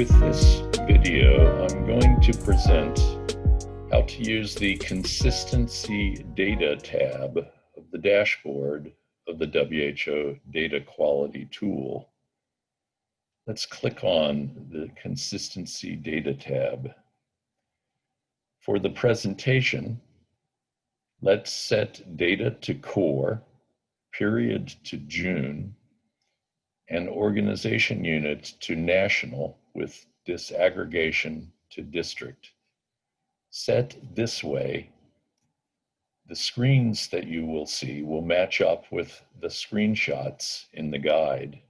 With this video, I'm going to present how to use the Consistency Data tab of the dashboard of the WHO Data Quality Tool. Let's click on the Consistency Data tab. For the presentation, let's set data to core, period to June, and organization unit to national with disaggregation to district. Set this way, the screens that you will see will match up with the screenshots in the guide.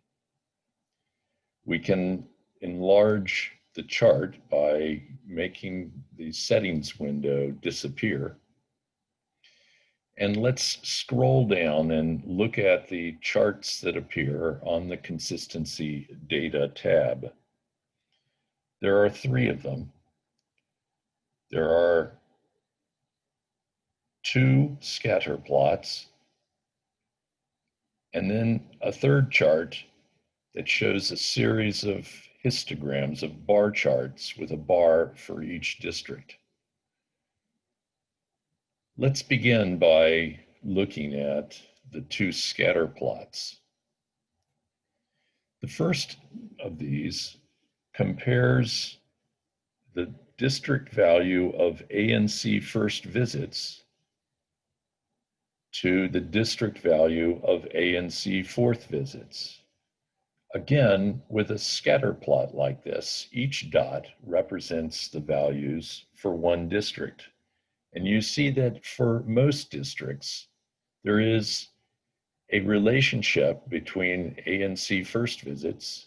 We can enlarge the chart by making the settings window disappear. And let's scroll down and look at the charts that appear on the Consistency Data tab. There are three of them. There are two scatter plots, and then a third chart that shows a series of histograms of bar charts with a bar for each district. Let's begin by looking at the two scatter plots. The first of these compares the district value of ANC first visits to the district value of ANC fourth visits. Again, with a scatter plot like this, each dot represents the values for one district. And you see that for most districts, there is a relationship between ANC first visits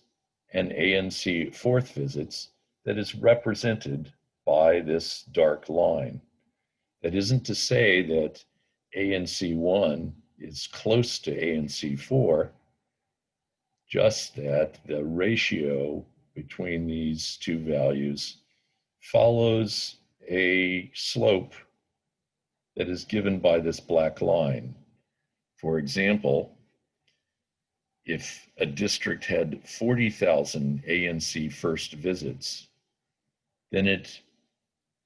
and ANC fourth visits that is represented by this dark line. That isn't to say that ANC1 is close to ANC4, just that the ratio between these two values follows a slope that is given by this black line. For example, if a district had 40,000 ANC first visits, then it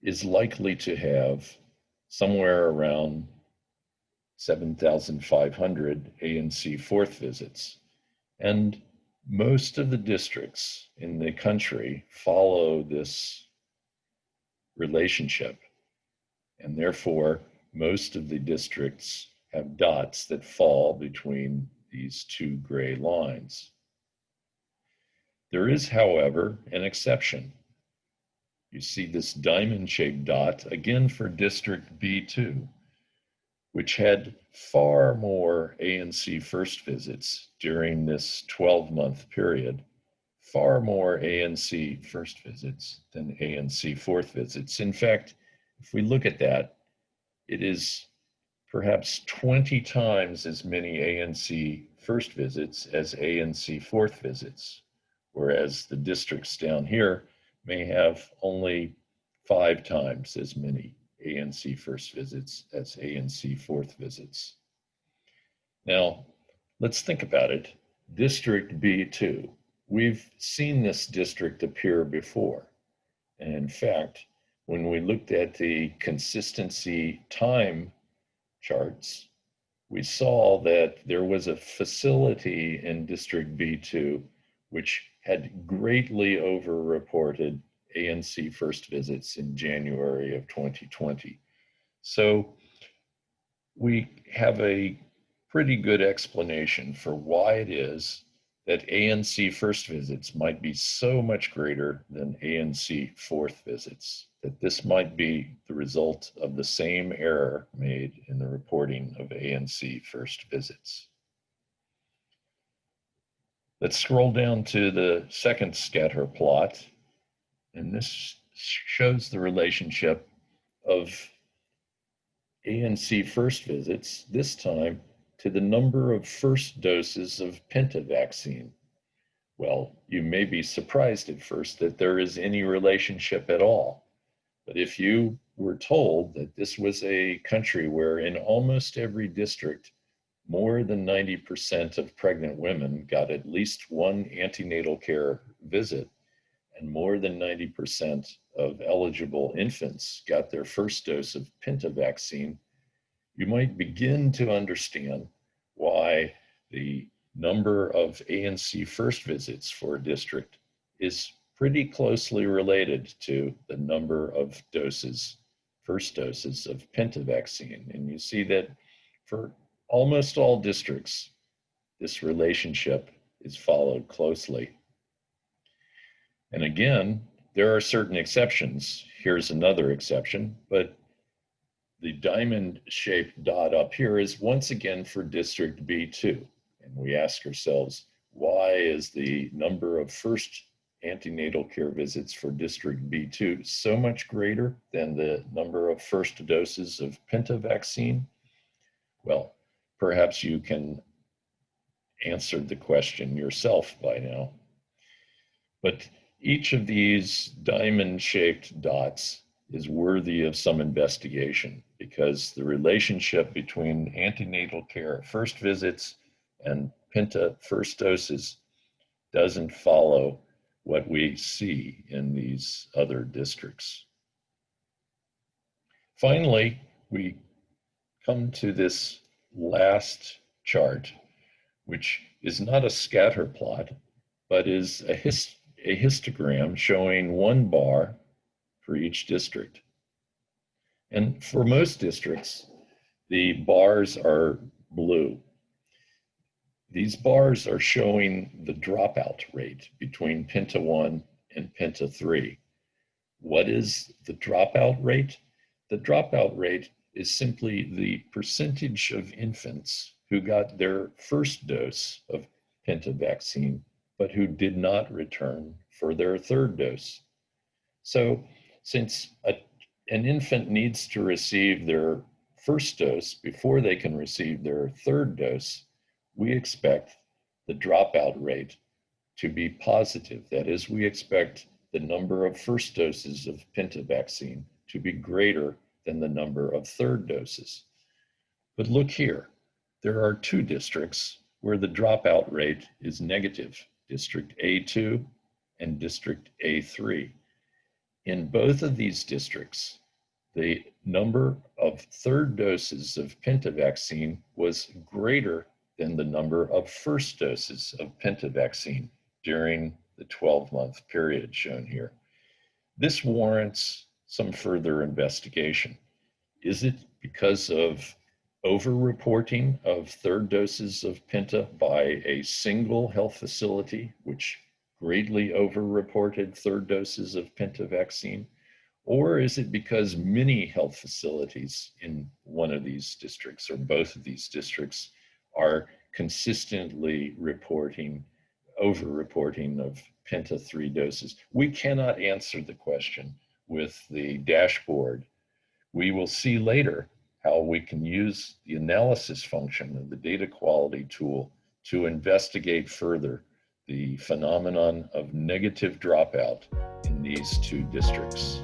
is likely to have somewhere around 7,500 ANC fourth visits. And most of the districts in the country follow this relationship. And therefore, most of the districts have dots that fall between these two gray lines. There is, however, an exception. You see this diamond-shaped dot, again for District B2, which had far more ANC first visits during this 12-month period, far more ANC first visits than ANC fourth visits. In fact, if we look at that, it is perhaps 20 times as many ANC first visits as ANC fourth visits, whereas the districts down here may have only five times as many ANC first visits as ANC fourth visits. Now, let's think about it. District B2. We've seen this district appear before. And in fact, when we looked at the consistency time charts, we saw that there was a facility in District B2 which had greatly overreported ANC first visits in January of 2020. So we have a pretty good explanation for why it is that ANC first visits might be so much greater than ANC fourth visits, that this might be the result of the same error made in the reporting of ANC first visits. Let's scroll down to the second scatter plot, and this shows the relationship of ANC first visits, this time to the number of first doses of Penta vaccine. Well, you may be surprised at first that there is any relationship at all. But if you were told that this was a country where in almost every district, more than 90% of pregnant women got at least one antenatal care visit, and more than 90% of eligible infants got their first dose of Penta vaccine, you might begin to understand why the number of ANC first visits for a district is pretty closely related to the number of doses, first doses of Penta vaccine. And you see that for almost all districts, this relationship is followed closely. And again, there are certain exceptions. Here's another exception, but the diamond shaped dot up here is once again for district B2. And we ask ourselves, why is the number of first antenatal care visits for district B2 so much greater than the number of first doses of Penta vaccine? Well, perhaps you can answer the question yourself by now. But each of these diamond shaped dots is worthy of some investigation because the relationship between antenatal care first visits and Penta first doses doesn't follow what we see in these other districts. Finally, we come to this last chart, which is not a scatter plot, but is a, hist a histogram showing one bar for each district. And for most districts, the bars are blue. These bars are showing the dropout rate between Penta 1 and Penta 3. What is the dropout rate? The dropout rate is simply the percentage of infants who got their first dose of Penta vaccine, but who did not return for their third dose. So since a, an infant needs to receive their first dose before they can receive their third dose, we expect the dropout rate to be positive. That is, we expect the number of first doses of Penta vaccine to be greater than the number of third doses. But look here, there are two districts where the dropout rate is negative, District A2 and District A3. In both of these districts, the number of third doses of Penta vaccine was greater than the number of first doses of pentavaccine during the 12 month period shown here. This warrants some further investigation. Is it because of over-reporting of third doses of Penta by a single health facility, which greatly over-reported third doses of Penta vaccine? Or is it because many health facilities in one of these districts or both of these districts are consistently reporting, over reporting of Penta 3 doses. We cannot answer the question with the dashboard. We will see later how we can use the analysis function of the data quality tool to investigate further the phenomenon of negative dropout in these two districts.